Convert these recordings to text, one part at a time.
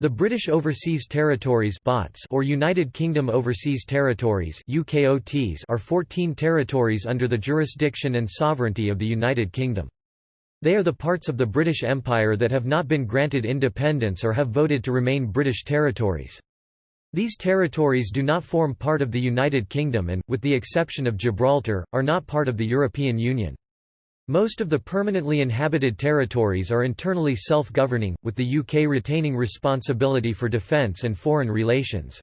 The British Overseas Territories or United Kingdom Overseas Territories are 14 territories under the jurisdiction and sovereignty of the United Kingdom. They are the parts of the British Empire that have not been granted independence or have voted to remain British territories. These territories do not form part of the United Kingdom and, with the exception of Gibraltar, are not part of the European Union. Most of the permanently inhabited territories are internally self-governing, with the UK retaining responsibility for defence and foreign relations.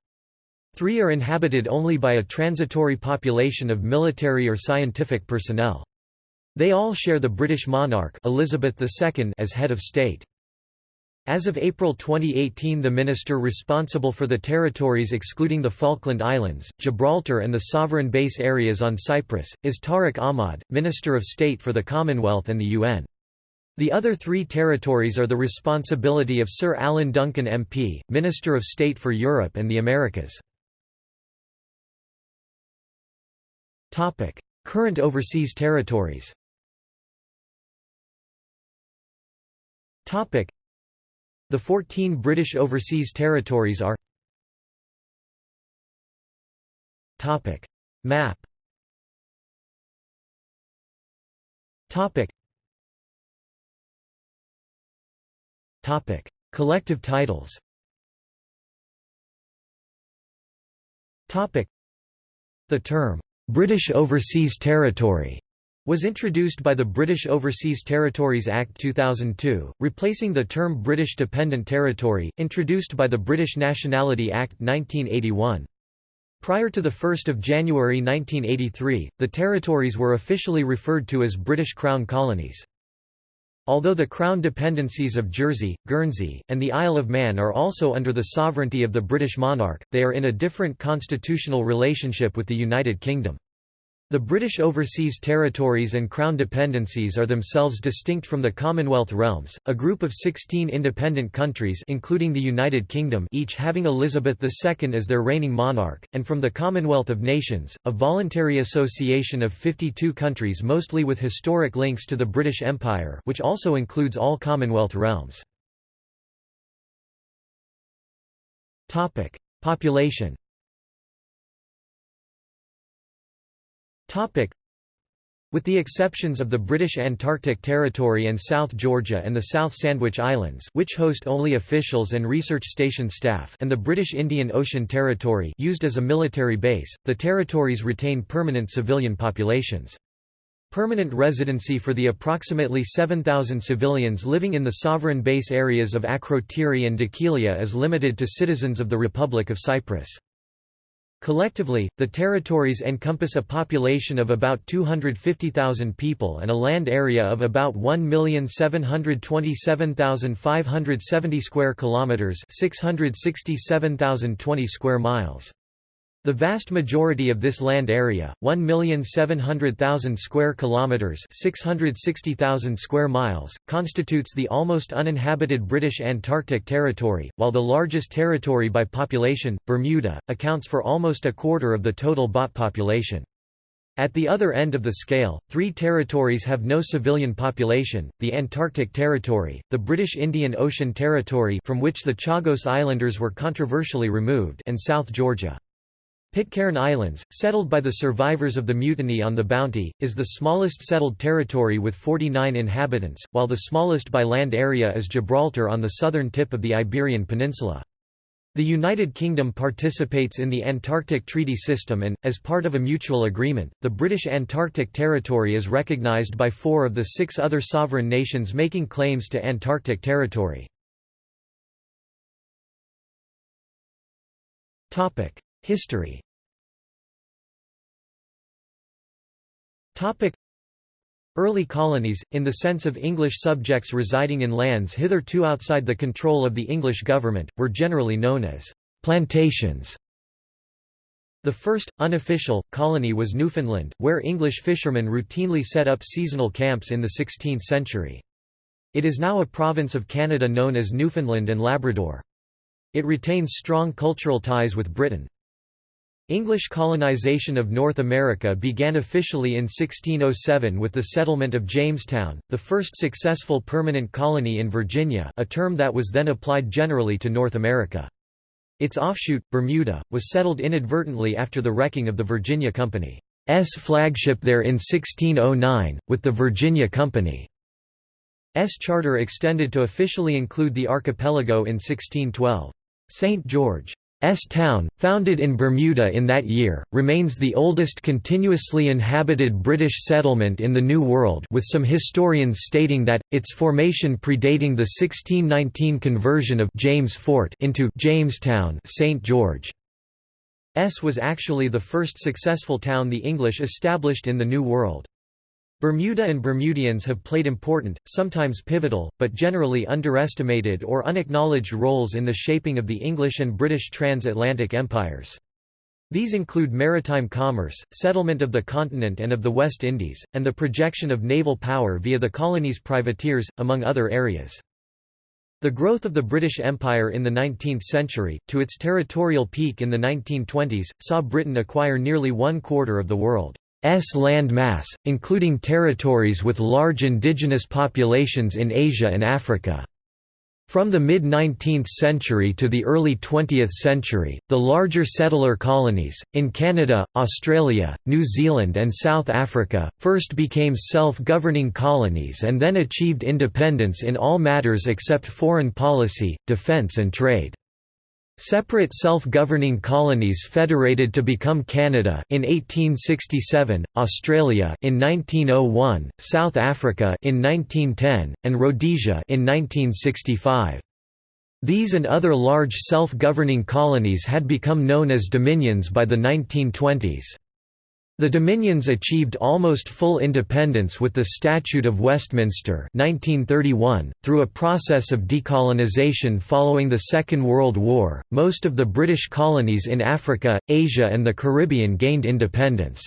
Three are inhabited only by a transitory population of military or scientific personnel. They all share the British monarch Elizabeth II as head of state. As of April 2018 the minister responsible for the territories excluding the Falkland Islands, Gibraltar and the sovereign base areas on Cyprus, is Tariq Ahmad, Minister of State for the Commonwealth and the UN. The other three territories are the responsibility of Sir Alan Duncan MP, Minister of State for Europe and the Americas. Current overseas territories the 14 British Overseas Territories are Topic. Map Topic. Topic. Collective titles Topic. The term British Overseas Territory was introduced by the British Overseas Territories Act 2002, replacing the term British Dependent Territory, introduced by the British Nationality Act 1981. Prior to 1 January 1983, the territories were officially referred to as British Crown Colonies. Although the Crown dependencies of Jersey, Guernsey, and the Isle of Man are also under the sovereignty of the British monarch, they are in a different constitutional relationship with the United Kingdom. The British Overseas Territories and Crown Dependencies are themselves distinct from the Commonwealth realms, a group of 16 independent countries including the United Kingdom each having Elizabeth II as their reigning monarch, and from the Commonwealth of Nations, a voluntary association of 52 countries mostly with historic links to the British Empire which also includes all Commonwealth realms. Population With the exceptions of the British Antarctic Territory and South Georgia and the South Sandwich Islands which host only officials and research station staff and the British Indian Ocean Territory used as a military base, the territories retain permanent civilian populations. Permanent residency for the approximately 7,000 civilians living in the sovereign base areas of Akrotiri and Dhekelia is limited to citizens of the Republic of Cyprus. Collectively, the territories encompass a population of about 250,000 people and a land area of about 1,727,570 square kilometers, 667,020 square miles. The vast majority of this land area, 1,700,000 square kilometers, 660,000 square miles, constitutes the almost uninhabited British Antarctic Territory, while the largest territory by population, Bermuda, accounts for almost a quarter of the total BOT population. At the other end of the scale, three territories have no civilian population, the Antarctic Territory, the British Indian Ocean Territory from which the Chagos Islanders were controversially removed and South Georgia. Pitcairn Islands, settled by the survivors of the mutiny on the Bounty, is the smallest settled territory with 49 inhabitants, while the smallest by land area is Gibraltar on the southern tip of the Iberian Peninsula. The United Kingdom participates in the Antarctic Treaty System and, as part of a mutual agreement, the British Antarctic Territory is recognised by four of the six other sovereign nations making claims to Antarctic territory. History Early colonies, in the sense of English subjects residing in lands hitherto outside the control of the English government, were generally known as plantations. The first, unofficial, colony was Newfoundland, where English fishermen routinely set up seasonal camps in the 16th century. It is now a province of Canada known as Newfoundland and Labrador. It retains strong cultural ties with Britain. English colonization of North America began officially in 1607 with the settlement of Jamestown, the first successful permanent colony in Virginia a term that was then applied generally to North America. Its offshoot, Bermuda, was settled inadvertently after the wrecking of the Virginia Company's flagship there in 1609, with the Virginia Company's charter extended to officially include the archipelago in 1612. St. George S town, founded in Bermuda in that year, remains the oldest continuously inhabited British settlement in the New World with some historians stating that, its formation predating the 1619 conversion of James Fort into Jamestown St. George. S was actually the first successful town the English established in the New World. Bermuda and Bermudians have played important, sometimes pivotal, but generally underestimated or unacknowledged roles in the shaping of the English and British transatlantic empires. These include maritime commerce, settlement of the continent and of the West Indies, and the projection of naval power via the colony's privateers, among other areas. The growth of the British Empire in the 19th century, to its territorial peak in the 1920s, saw Britain acquire nearly one quarter of the world. S land mass, including territories with large indigenous populations in Asia and Africa. From the mid-19th century to the early 20th century, the larger settler colonies, in Canada, Australia, New Zealand and South Africa, first became self-governing colonies and then achieved independence in all matters except foreign policy, defence and trade. Separate self-governing colonies federated to become Canada in 1867, Australia in 1901, South Africa in 1910, and Rhodesia in 1965. These and other large self-governing colonies had become known as dominions by the 1920s. The Dominions achieved almost full independence with the Statute of Westminster 1931, through a process of decolonization following the Second World War. Most of the British colonies in Africa, Asia, and the Caribbean gained independence.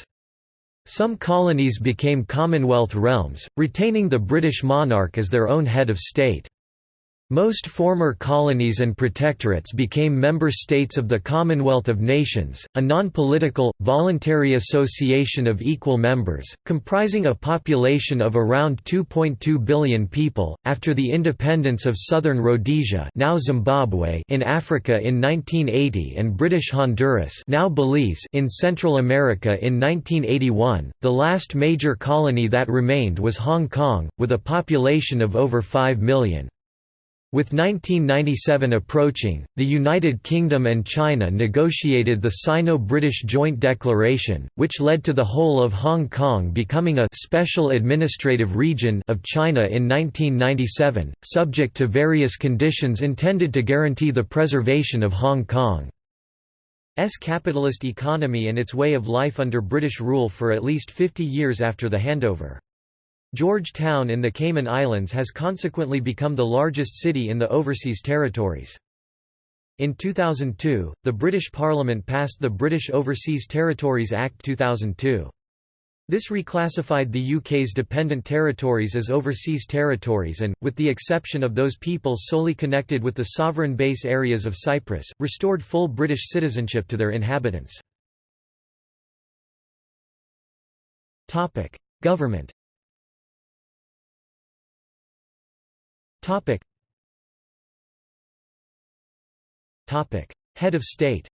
Some colonies became Commonwealth realms, retaining the British monarch as their own head of state. Most former colonies and protectorates became member states of the Commonwealth of Nations, a non-political, voluntary association of equal members, comprising a population of around 2.2 billion people. After the independence of southern Rhodesia, now Zimbabwe, in Africa in 1980 and British Honduras, now Belize, in Central America in 1981, the last major colony that remained was Hong Kong, with a population of over 5 million. With 1997 approaching, the United Kingdom and China negotiated the Sino-British Joint Declaration, which led to the whole of Hong Kong becoming a «special administrative region» of China in 1997, subject to various conditions intended to guarantee the preservation of Hong Kong's capitalist economy and its way of life under British rule for at least 50 years after the handover. Georgetown in the Cayman Islands has consequently become the largest city in the overseas territories. In 2002, the British Parliament passed the British Overseas Territories Act 2002. This reclassified the UK's dependent territories as overseas territories and, with the exception of those peoples solely connected with the sovereign base areas of Cyprus, restored full British citizenship to their inhabitants. Government Topic. Topic. Head of state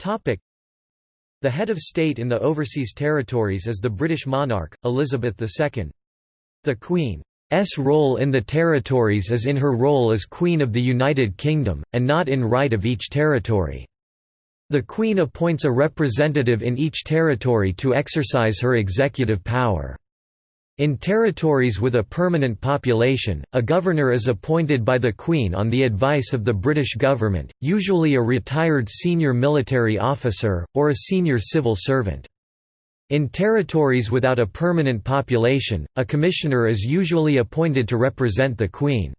Topic. The head of state in the overseas territories is the British monarch, Elizabeth II. The Queen's role in the territories is in her role as Queen of the United Kingdom, and not in right of each territory. The Queen appoints a representative in each territory to exercise her executive power. In territories with a permanent population, a governor is appointed by the Queen on the advice of the British government, usually a retired senior military officer, or a senior civil servant. In territories without a permanent population, a commissioner is usually appointed to represent the Queen.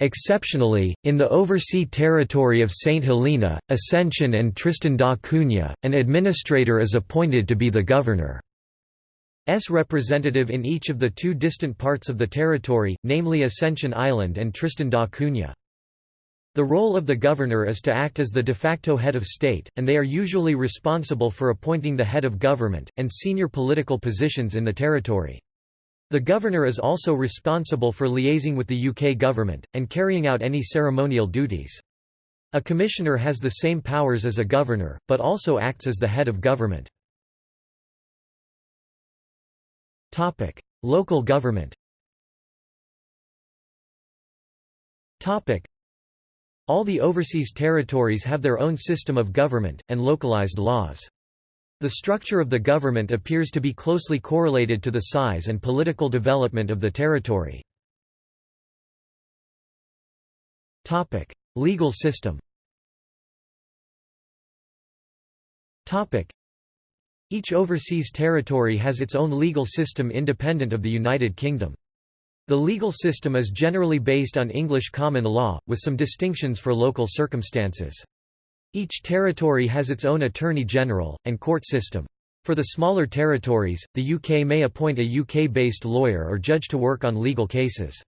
Exceptionally, in the oversea territory of St Helena, Ascension and Tristan da Cunha, an administrator is appointed to be the governor. S representative in each of the two distant parts of the territory, namely Ascension Island and Tristan da Cunha. The role of the governor is to act as the de facto head of state, and they are usually responsible for appointing the head of government, and senior political positions in the territory. The governor is also responsible for liaising with the UK government, and carrying out any ceremonial duties. A commissioner has the same powers as a governor, but also acts as the head of government. Local government. All the overseas territories have their own system of government, and localized laws. The structure of the government appears to be closely correlated to the size and political development of the territory. Legal system Each overseas territory has its own legal system independent of the United Kingdom. The legal system is generally based on English common law, with some distinctions for local circumstances. Each territory has its own Attorney General, and court system. For the smaller territories, the UK may appoint a UK-based lawyer or judge to work on legal cases.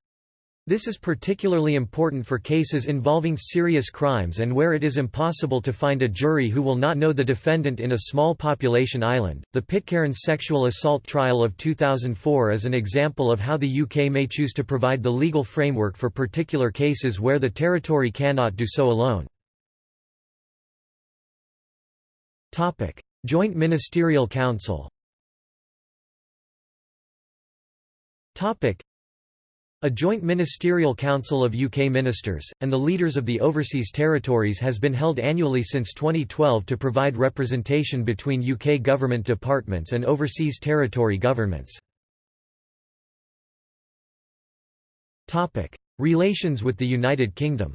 This is particularly important for cases involving serious crimes and where it is impossible to find a jury who will not know the defendant in a small population island. The Pitcairn sexual assault trial of 2004 is an example of how the UK may choose to provide the legal framework for particular cases where the territory cannot do so alone. Topic: Joint Ministerial Council. Topic: a joint ministerial council of UK ministers, and the leaders of the overseas territories has been held annually since 2012 to provide representation between UK government departments and overseas territory governments. Relations with the United Kingdom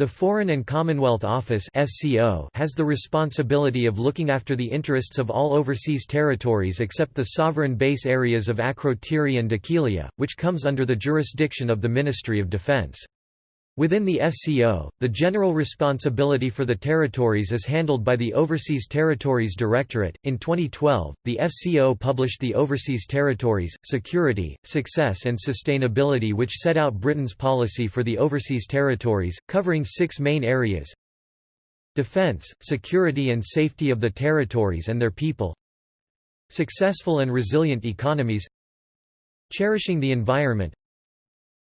the Foreign and Commonwealth Office (FCO) has the responsibility of looking after the interests of all overseas territories except the sovereign base areas of Akrotiri and Dhekelia, which comes under the jurisdiction of the Ministry of Defence. Within the FCO, the general responsibility for the territories is handled by the Overseas Territories Directorate. In 2012, the FCO published the Overseas Territories Security, Success and Sustainability, which set out Britain's policy for the overseas territories, covering six main areas defence, security and safety of the territories and their people, successful and resilient economies, cherishing the environment,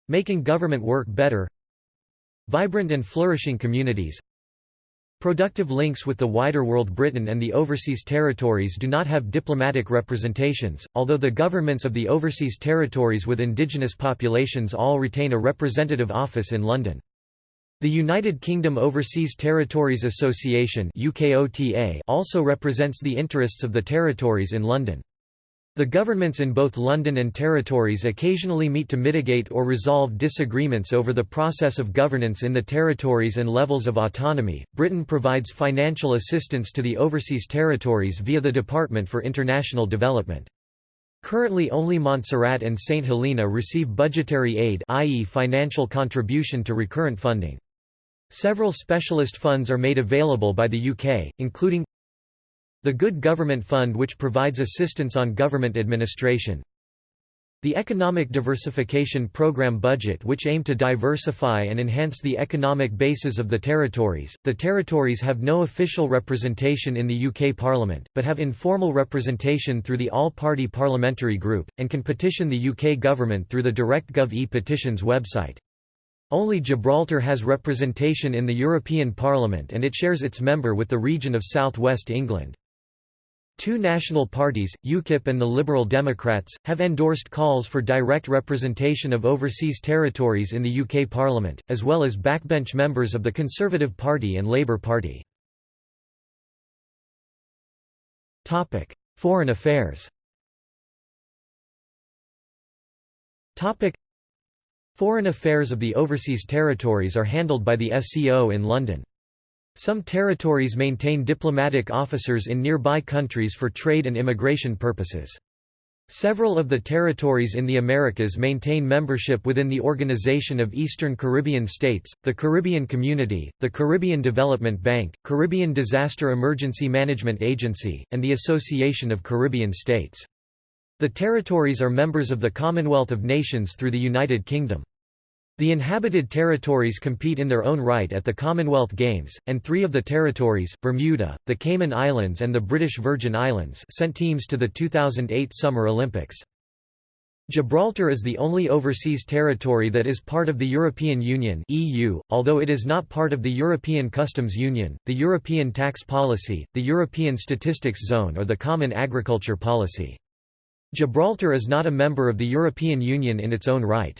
making government work better, Vibrant and flourishing communities Productive links with the wider world Britain and the overseas territories do not have diplomatic representations, although the governments of the overseas territories with indigenous populations all retain a representative office in London. The United Kingdom Overseas Territories Association also represents the interests of the territories in London. The governments in both London and territories occasionally meet to mitigate or resolve disagreements over the process of governance in the territories and levels of autonomy. Britain provides financial assistance to the overseas territories via the Department for International Development. Currently only Montserrat and St Helena receive budgetary aid i.e. financial contribution to recurrent funding. Several specialist funds are made available by the UK, including the Good Government Fund which provides assistance on government administration. The Economic Diversification Program budget which aim to diversify and enhance the economic bases of the territories. The territories have no official representation in the UK Parliament, but have informal representation through the All-Party Parliamentary Group, and can petition the UK government through the DirectGov e-petitions website. Only Gibraltar has representation in the European Parliament and it shares its member with the region of South West England. Two national parties, UKIP and the Liberal Democrats, have endorsed calls for direct representation of overseas territories in the UK Parliament, as well as backbench members of the Conservative Party and Labour Party. Foreign affairs Foreign affairs of the overseas territories are handled by the FCO in London. Some territories maintain diplomatic officers in nearby countries for trade and immigration purposes. Several of the territories in the Americas maintain membership within the Organization of Eastern Caribbean States, the Caribbean Community, the Caribbean Development Bank, Caribbean Disaster Emergency Management Agency, and the Association of Caribbean States. The territories are members of the Commonwealth of Nations through the United Kingdom. The inhabited territories compete in their own right at the Commonwealth Games, and three of the territories, Bermuda, the Cayman Islands and the British Virgin Islands sent teams to the 2008 Summer Olympics. Gibraltar is the only overseas territory that is part of the European Union (EU), although it is not part of the European Customs Union, the European Tax Policy, the European Statistics Zone or the Common Agriculture Policy. Gibraltar is not a member of the European Union in its own right.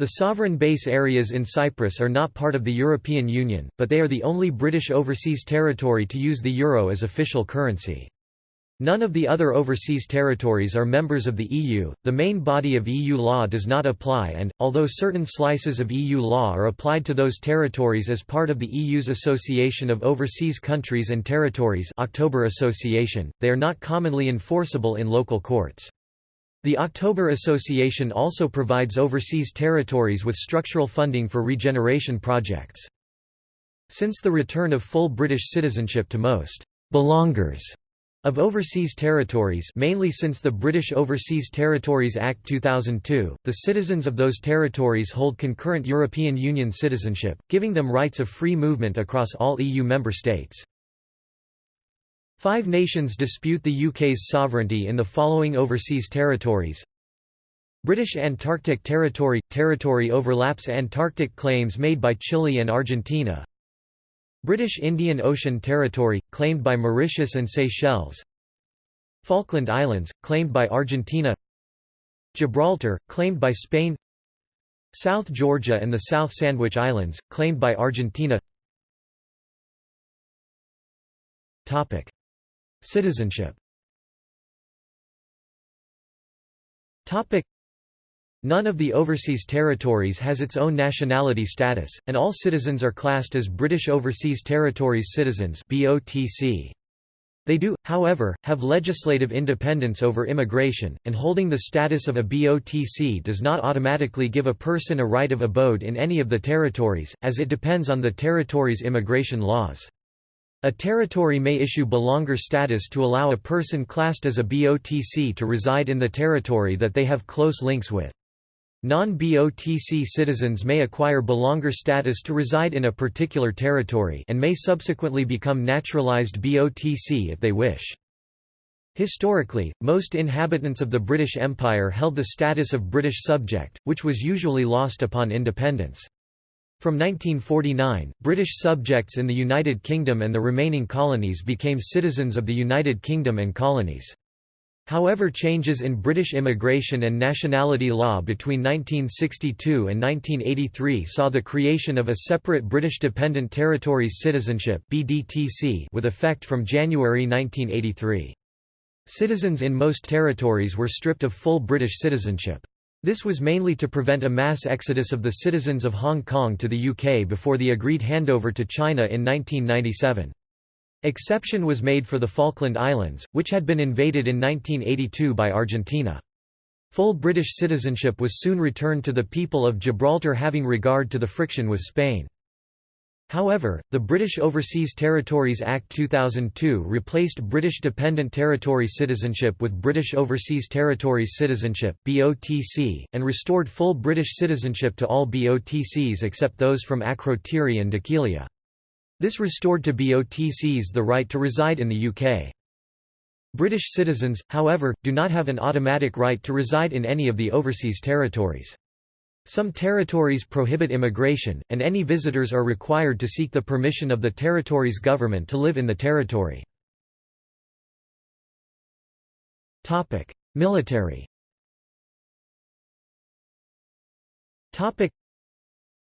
The sovereign base areas in Cyprus are not part of the European Union, but they are the only British overseas territory to use the euro as official currency. None of the other overseas territories are members of the EU, the main body of EU law does not apply and, although certain slices of EU law are applied to those territories as part of the EU's Association of Overseas Countries and Territories October Association, they are not commonly enforceable in local courts. The October Association also provides overseas territories with structural funding for regeneration projects. Since the return of full British citizenship to most belongers of overseas territories mainly since the British Overseas Territories Act 2002, the citizens of those territories hold concurrent European Union citizenship, giving them rights of free movement across all EU member states. Five nations dispute the UK's sovereignty in the following overseas territories. British Antarctic Territory – Territory overlaps Antarctic claims made by Chile and Argentina. British Indian Ocean Territory – claimed by Mauritius and Seychelles. Falkland Islands – claimed by Argentina. Gibraltar – claimed by Spain. South Georgia and the South Sandwich Islands – claimed by Argentina Citizenship. None of the overseas territories has its own nationality status, and all citizens are classed as British Overseas Territories citizens They do, however, have legislative independence over immigration, and holding the status of a BOTC does not automatically give a person a right of abode in any of the territories, as it depends on the territory's immigration laws. A territory may issue belonger status to allow a person classed as a BOTC to reside in the territory that they have close links with. Non-BOTC citizens may acquire belonger status to reside in a particular territory and may subsequently become naturalized BOTC if they wish. Historically, most inhabitants of the British Empire held the status of British subject, which was usually lost upon independence. From 1949, British subjects in the United Kingdom and the remaining colonies became citizens of the United Kingdom and colonies. However changes in British immigration and nationality law between 1962 and 1983 saw the creation of a separate British Dependent Territories Citizenship with effect from January 1983. Citizens in most territories were stripped of full British citizenship. This was mainly to prevent a mass exodus of the citizens of Hong Kong to the UK before the agreed handover to China in 1997. Exception was made for the Falkland Islands, which had been invaded in 1982 by Argentina. Full British citizenship was soon returned to the people of Gibraltar having regard to the friction with Spain. However, the British Overseas Territories Act 2002 replaced British Dependent Territory citizenship with British Overseas Territories Citizenship (BOTC) and restored full British citizenship to all BOTCs except those from Akrotiri and Dhekelia. This restored to BOTCs the right to reside in the UK. British citizens, however, do not have an automatic right to reside in any of the overseas territories. Some territories prohibit immigration, and any visitors are required to seek the permission of the territory's government to live in the territory. Military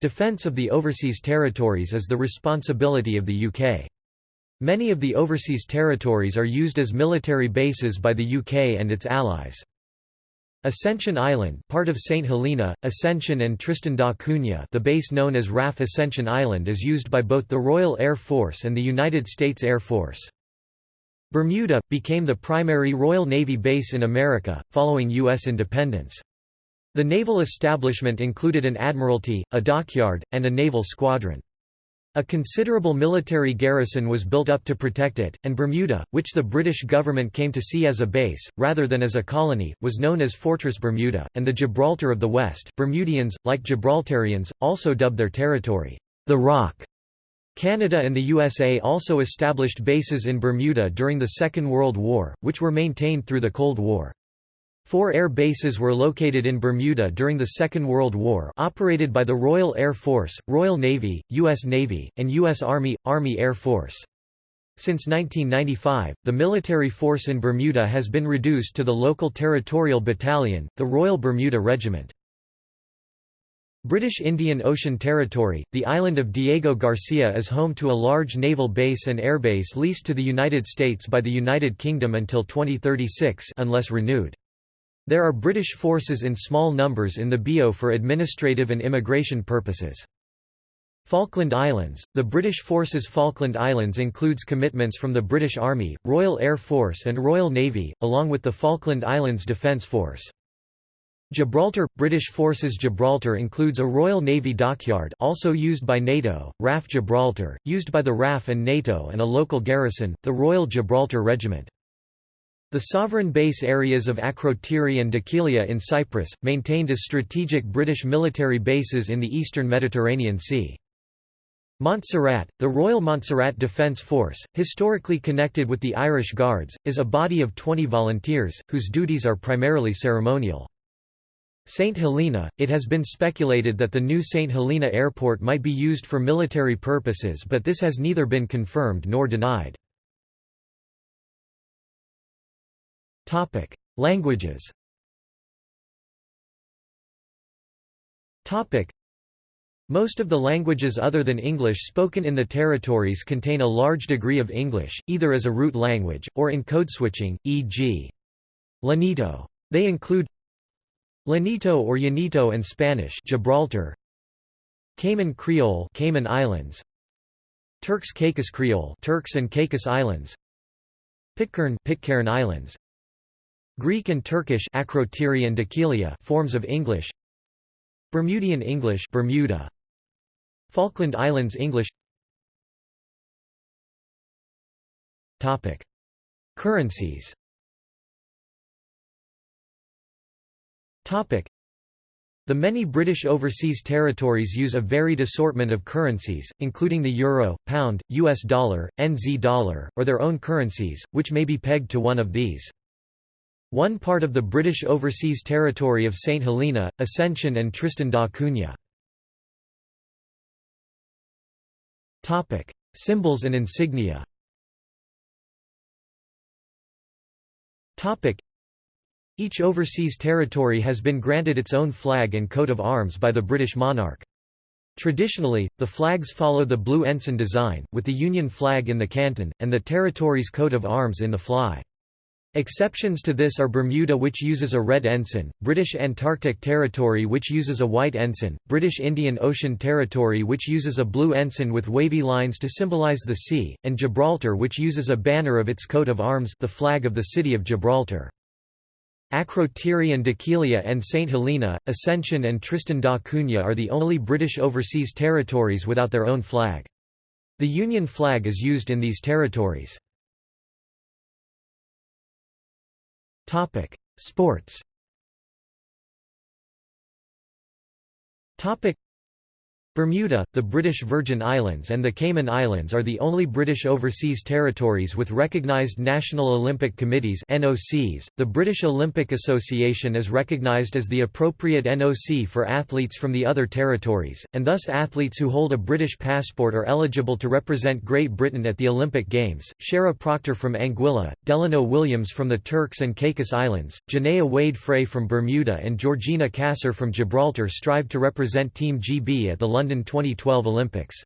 Defence of the overseas territories is the responsibility of the UK. Many of the overseas territories are used as military bases by the UK and its allies. Ascension Island part of St. Helena, Ascension and Tristan da Cunha the base known as RAF Ascension Island is used by both the Royal Air Force and the United States Air Force. Bermuda, became the primary Royal Navy base in America, following U.S. independence. The naval establishment included an admiralty, a dockyard, and a naval squadron. A considerable military garrison was built up to protect it, and Bermuda, which the British government came to see as a base, rather than as a colony, was known as Fortress Bermuda, and the Gibraltar of the West. Bermudians, like Gibraltarians, also dubbed their territory, the Rock. Canada and the USA also established bases in Bermuda during the Second World War, which were maintained through the Cold War. Four air bases were located in Bermuda during the Second World War operated by the Royal Air Force, Royal Navy, U.S. Navy, and U.S. Army, Army Air Force. Since 1995, the military force in Bermuda has been reduced to the local territorial battalion, the Royal Bermuda Regiment. British Indian Ocean Territory, the island of Diego Garcia is home to a large naval base and airbase leased to the United States by the United Kingdom until 2036 unless renewed. There are British forces in small numbers in the BO for administrative and immigration purposes. Falkland Islands – The British Forces Falkland Islands includes commitments from the British Army, Royal Air Force and Royal Navy, along with the Falkland Islands Defence Force. Gibraltar – British Forces Gibraltar includes a Royal Navy dockyard also used by NATO, RAF Gibraltar, used by the RAF and NATO and a local garrison, the Royal Gibraltar Regiment. The sovereign base areas of Akrotiri and Dhekelia in Cyprus, maintained as strategic British military bases in the eastern Mediterranean Sea. Montserrat, the Royal Montserrat Defence Force, historically connected with the Irish Guards, is a body of 20 volunteers, whose duties are primarily ceremonial. St. Helena, it has been speculated that the new St. Helena Airport might be used for military purposes but this has neither been confirmed nor denied. Languages most of the languages other than English spoken in the territories contain a large degree of English, either as a root language, or in code switching, e.g. Llanito. They include Llanito or Yanito and Spanish Gibraltar. Cayman Creole Cayman Islands. Turks Caicos Creole Turks and Caicos Islands. Pitcairn Pitcairn Islands Greek and Turkish Akrotiri and forms of English. Bermudian English Bermuda. Falkland Islands English. Topic. Currencies. Topic. The many British overseas territories use a varied assortment of currencies, including the euro, pound, US dollar, NZ dollar, or their own currencies, which may be pegged to one of these. One part of the British Overseas Territory of St Helena, Ascension and Tristan da Cunha. Symbols and insignia Each overseas territory has been granted its own flag and coat of arms by the British monarch. Traditionally, the flags follow the blue ensign design, with the Union flag in the canton, and the territory's coat of arms in the fly. Exceptions to this are Bermuda which uses a red ensign, British Antarctic Territory which uses a white ensign, British Indian Ocean Territory which uses a blue ensign with wavy lines to symbolize the sea, and Gibraltar which uses a banner of its coat of arms the flag of the city of Gibraltar. Akrotiri and Dhekelia and St Helena, Ascension and Tristan da Cunha are the only British overseas territories without their own flag. The Union flag is used in these territories. Topic: Sports. Topic: Bermuda, the British Virgin Islands and the Cayman Islands are the only British overseas territories with recognised National Olympic Committees NOCs. .The British Olympic Association is recognised as the appropriate NOC for athletes from the other territories, and thus athletes who hold a British passport are eligible to represent Great Britain at the Olympic Games. Shara Proctor from Anguilla, Delano Williams from the Turks and Caicos Islands, Janea Wade Frey from Bermuda and Georgina Cassar from Gibraltar strive to represent Team GB at the London 2012 Olympics.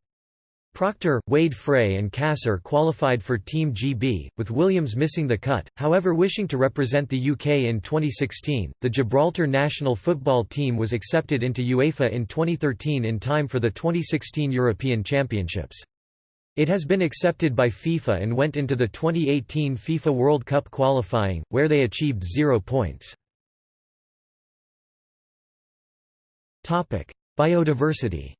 Proctor, Wade Frey and Cassar qualified for Team GB, with Williams missing the cut, however wishing to represent the UK in 2016. The Gibraltar national football team was accepted into UEFA in 2013 in time for the 2016 European Championships. It has been accepted by FIFA and went into the 2018 FIFA World Cup qualifying, where they achieved zero points. Biodiversity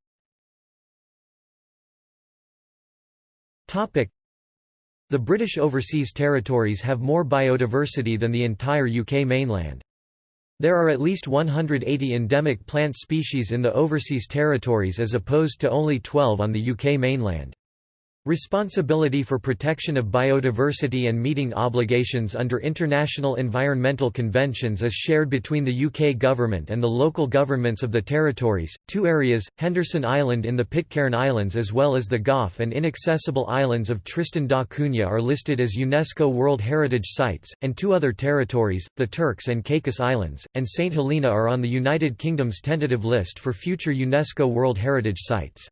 The British Overseas Territories have more biodiversity than the entire UK mainland. There are at least 180 endemic plant species in the Overseas Territories as opposed to only 12 on the UK mainland. Responsibility for protection of biodiversity and meeting obligations under international environmental conventions is shared between the UK government and the local governments of the territories. Two areas, Henderson Island in the Pitcairn Islands as well as the Gough and inaccessible islands of Tristan da Cunha are listed as UNESCO World Heritage Sites, and two other territories, the Turks and Caicos Islands, and St Helena are on the United Kingdom's tentative list for future UNESCO World Heritage Sites.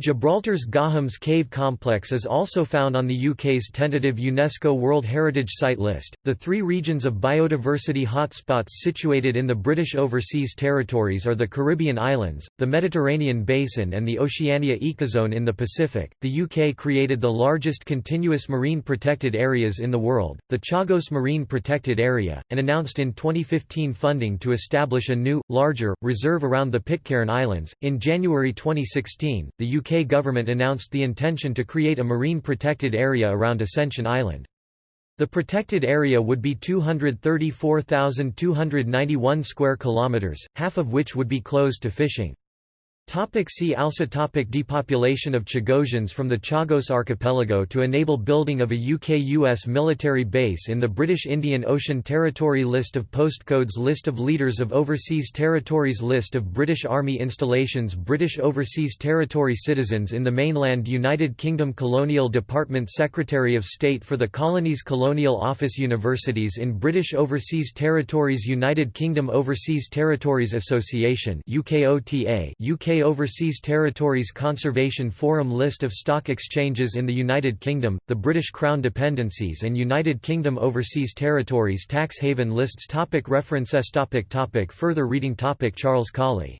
Gibraltar's Gorham's Cave Complex is also found on the UK's tentative UNESCO World Heritage Site list. The three regions of biodiversity hotspots situated in the British Overseas Territories are the Caribbean islands, the Mediterranean Basin, and the Oceania Ecozone in the Pacific. The UK created the largest continuous marine protected areas in the world, the Chagos Marine Protected Area, and announced in 2015 funding to establish a new, larger, reserve around the Pitcairn Islands. In January 2016, the UK UK government announced the intention to create a marine protected area around Ascension Island. The protected area would be 234,291 square kilometers, half of which would be closed to fishing. Topic see also topic Depopulation of Chagosians from the Chagos Archipelago to enable building of a UK-US military base in the British Indian Ocean Territory List of postcodes List of leaders of overseas territories List of British Army installations British Overseas Territory citizens in the mainland United Kingdom Colonial Department Secretary of State for the Colonies Colonial Office Universities in British Overseas Territories United Kingdom Overseas Territories Association UKOTA UK Overseas Territories Conservation Forum List of stock exchanges in the United Kingdom, the British Crown dependencies and United Kingdom Overseas Territories Tax haven lists topic References topic topic Further reading topic Charles Cawley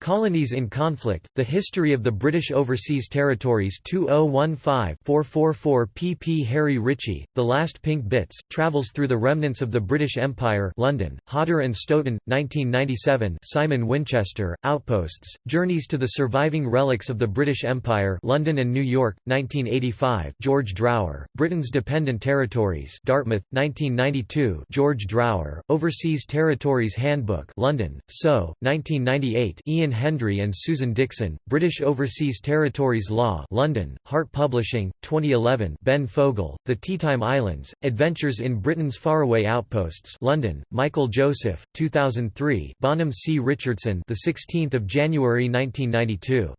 Colonies in Conflict, The History of the British Overseas Territories 2015-444 pp Harry Ritchie, The Last Pink Bits, Travels Through the Remnants of the British Empire London, Hodder and Stoughton, 1997 Simon Winchester, Outposts, Journeys to the Surviving Relics of the British Empire London and New York, 1985 George Drower, Britain's Dependent Territories Dartmouth, 1992 George Drower, Overseas Territories Handbook London, So, 1998 Ian Hendry and Susan Dickson, British Overseas Territories Law London, Hart Publishing, 2011 Ben Fogle, The Teatime Islands, Adventures in Britain's Faraway Outposts London, Michael Joseph, 2003 Bonham C. Richardson the 16th of January 1992.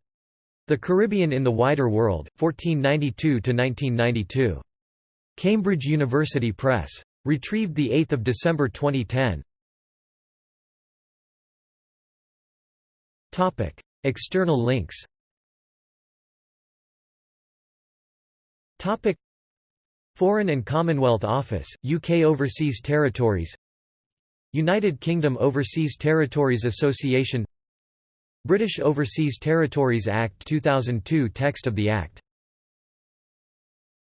The Caribbean in the Wider World, 1492–1992. Cambridge University Press. Retrieved 8 December 2010. Topic: External links. Topic: Foreign and Commonwealth Office, UK Overseas Territories. United Kingdom Overseas Territories Association. British Overseas Territories Act 2002 Text of the Act